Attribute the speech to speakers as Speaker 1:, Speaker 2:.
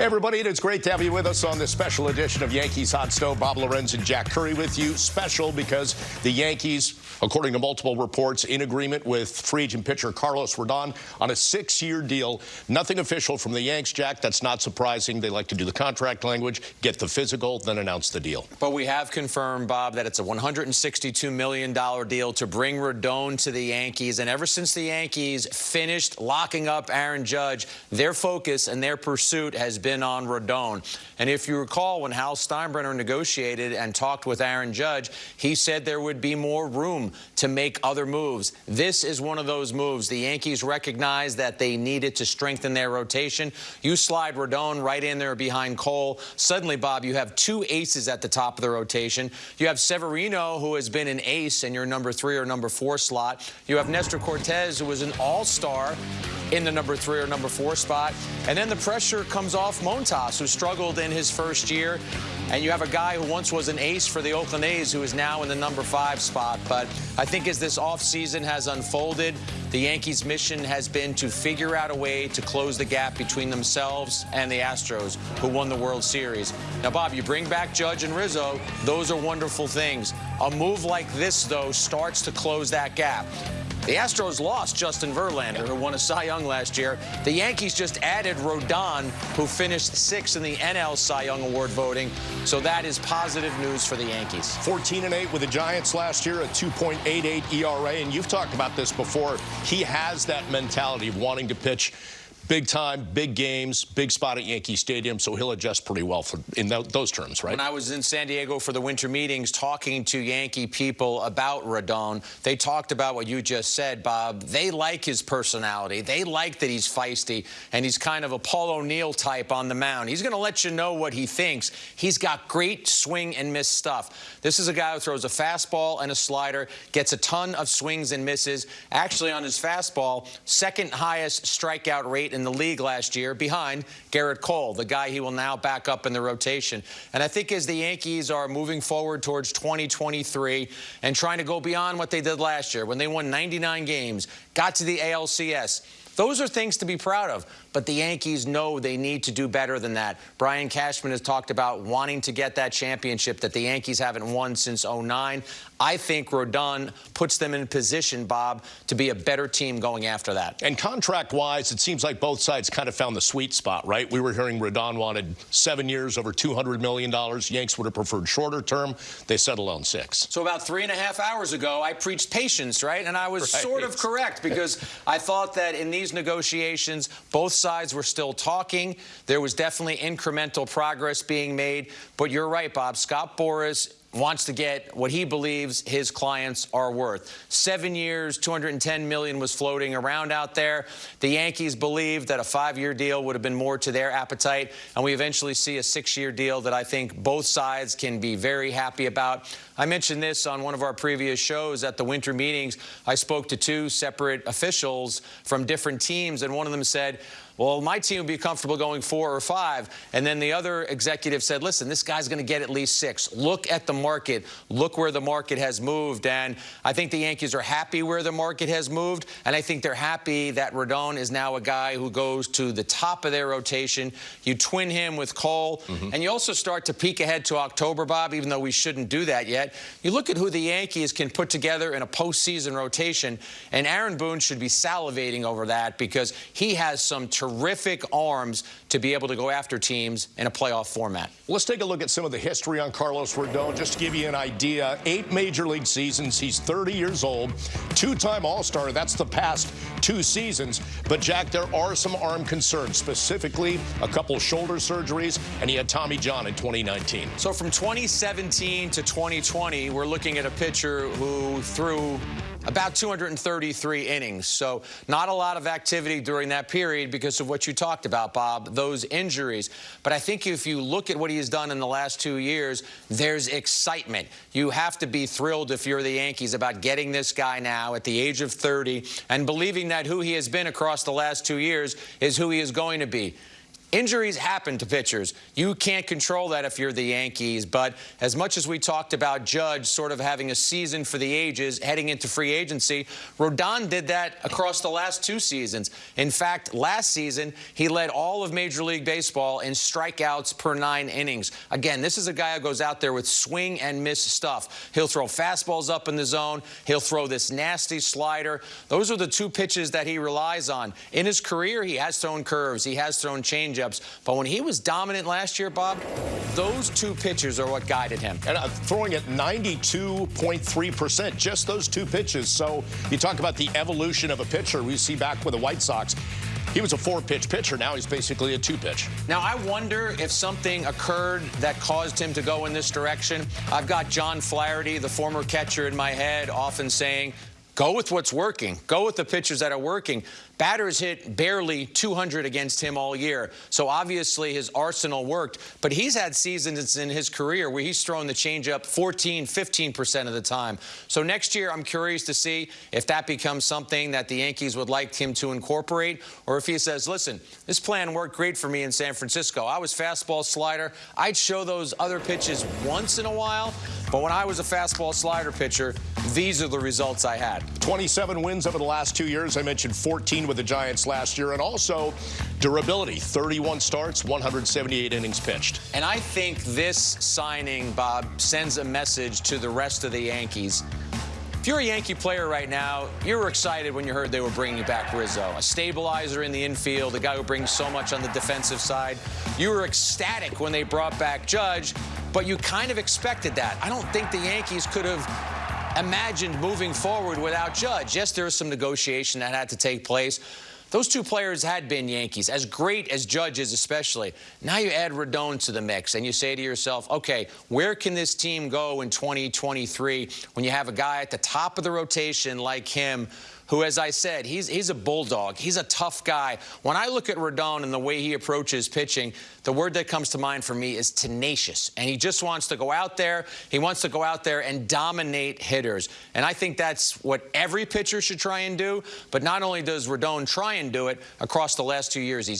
Speaker 1: Hey everybody, it's great to have you with us on this special edition of Yankees Hot Stove. Bob Lorenz and Jack Curry with you. Special because the Yankees, according to multiple reports, in agreement with free agent pitcher Carlos Rodon on a six-year deal. Nothing official from the Yanks, Jack. That's not surprising. They like to do the contract language, get the physical, then announce the deal.
Speaker 2: But we have confirmed, Bob, that it's a $162 million deal to bring Rodon to the Yankees. And ever since the Yankees finished locking up Aaron Judge, their focus and their pursuit has been on Rodon. And if you recall, when Hal Steinbrenner negotiated and talked with Aaron Judge, he said there would be more room to make other moves. This is one of those moves. The Yankees recognized that they needed to strengthen their rotation. You slide Rodon right in there behind Cole. Suddenly, Bob, you have two aces at the top of the rotation. You have Severino, who has been an ace in your number three or number four slot. You have Nestor Cortes, who was an all-star in the number three or number four spot. And then the pressure comes off Montas, who struggled in his first year. And you have a guy who once was an ace for the Oakland A's who is now in the number five spot. But I think as this offseason has unfolded, the Yankees' mission has been to figure out a way to close the gap between themselves and the Astros, who won the World Series. Now, Bob, you bring back Judge and Rizzo. Those are wonderful things. A move like this, though, starts to close that gap. The Astros lost Justin Verlander, who won a Cy Young last year. The Yankees just added Rodon, who finished sixth in the NL Cy Young Award voting. So that is positive news for the Yankees.
Speaker 1: 14 and 8 with the Giants last year, a 2.88 ERA. And you've talked about this before. He has that mentality of wanting to pitch big time, big games, big spot at Yankee Stadium, so he'll adjust pretty well for, in th those terms, right?
Speaker 2: When I was in San Diego for the winter meetings talking to Yankee people about Rodon, they talked about what you just said, Bob. They like his personality. They like that he's feisty, and he's kind of a Paul O'Neill type on the mound. He's going to let you know what he thinks. He's got great swing and miss stuff. This is a guy who throws a fastball and a slider, gets a ton of swings and misses. Actually, on his fastball, second highest strikeout rate in in the league last year behind Gerrit Cole, the guy he will now back up in the rotation. And I think as the Yankees are moving forward towards 2023 and trying to go beyond what they did last year when they won 99 games, got to the ALCS, those are things to be proud of, but the Yankees know they need to do better than that. Brian Cashman has talked about wanting to get that championship that the Yankees haven't won since 09. I think Rodon puts them in position, Bob, to be a better team going after that.
Speaker 1: And contract-wise, it seems like both sides kind of found the sweet spot, right? We were hearing Rodon wanted seven years, over $200 million. Yanks would have preferred shorter term. They settled on six.
Speaker 2: So about three and a half hours ago, I preached patience, right? And I was right. sort of correct because I thought that in these negotiations, both sides were still talking. There was definitely incremental progress being made. But you're right, Bob. Scott Boras wants to get what he believes his clients are worth. Seven years, 210 million was floating around out there. The Yankees believed that a five-year deal would have been more to their appetite, and we eventually see a six-year deal that I think both sides can be very happy about. I mentioned this on one of our previous shows at the winter meetings. I spoke to two separate officials from different teams, and one of them said, well, my team would be comfortable going four or five. And then the other executive said, listen, this guy's going to get at least six. Look at the market. Look where the market has moved. And I think the Yankees are happy where the market has moved. And I think they're happy that Rodon is now a guy who goes to the top of their rotation. You twin him with Cole. Mm -hmm. And you also start to peek ahead to October, Bob, even though we shouldn't do that yet. You look at who the Yankees can put together in a postseason rotation. And Aaron Boone should be salivating over that because he has some terrific terrific arms to be able to go after teams in a playoff format.
Speaker 1: Let's take a look at some of the history on Carlos Rodon, just to give you an idea. Eight major league seasons. He's 30 years old, two-time All-Star. That's the past two seasons. But, Jack, there are some arm concerns, specifically a couple shoulder surgeries, and he had Tommy John in 2019.
Speaker 2: So from 2017 to 2020, we're looking at a pitcher who threw about 233 innings. So not a lot of activity during that period because of what you talked about, Bob, those injuries. But I think if you look at what he has done in the last two years, there's excitement. You have to be thrilled if you're the Yankees about getting this guy now at the age of 30 and believing that who he has been across the last two years is who he is going to be. Injuries happen to pitchers. You can't control that if you're the Yankees. But as much as we talked about Judge sort of having a season for the ages heading into free agency, Rodon did that across the last two seasons. In fact, last season, he led all of Major League Baseball in strikeouts per nine innings. Again, this is a guy who goes out there with swing and miss stuff. He'll throw fastballs up in the zone. He'll throw this nasty slider. Those are the two pitches that he relies on. In his career, he has thrown curves. He has thrown changeups. But when he was dominant last year, Bob, those two pitches are what guided him.
Speaker 1: And uh, throwing at 92.3%, just those two pitches. So you talk about the evolution of a pitcher we see back with the White Sox. He was a four-pitch pitcher. Now he's basically a two-pitch.
Speaker 2: Now, I wonder if something occurred that caused him to go in this direction. I've got John Flaherty, the former catcher, in my head, often saying, Go with what's working. Go with the pitchers that are working. Batters hit barely 200 against him all year. So obviously his arsenal worked. But he's had seasons in his career where he's thrown the changeup 14, 15% of the time. So next year, I'm curious to see if that becomes something that the Yankees would like him to incorporate or if he says, listen, this plan worked great for me in San Francisco. I was fastball slider. I'd show those other pitches once in a while. But when I was a fastball slider pitcher, these are the results I had.
Speaker 1: 27 wins over the last two years. I mentioned 14 with the Giants last year. And also durability, 31 starts, 178 innings pitched.
Speaker 2: And I think this signing, Bob, sends a message to the rest of the Yankees. If you're a Yankee player right now, you were excited when you heard they were bringing back Rizzo, a stabilizer in the infield, a guy who brings so much on the defensive side. You were ecstatic when they brought back Judge, but you kind of expected that. I don't think the Yankees could have imagined moving forward without Judge. Yes, there was some negotiation that had to take place. Those two players had been Yankees, as great as Judge is especially. Now you add Rodon to the mix, and you say to yourself, okay, where can this team go in 2023 when you have a guy at the top of the rotation like him who, as I said, he's, he's a bulldog. He's a tough guy. When I look at Rodon and the way he approaches pitching, the word that comes to mind for me is tenacious. And he just wants to go out there. He wants to go out there and dominate hitters. And I think that's what every pitcher should try and do. But not only does Rodon try and do it, across the last two years, he's